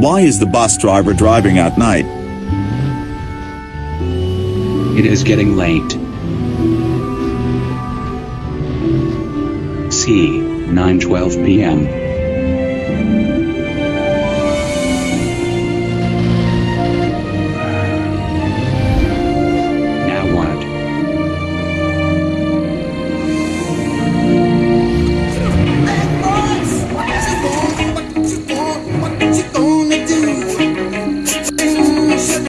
Why is the bus driver driving at night? It is getting late. C. 9:12 p.m.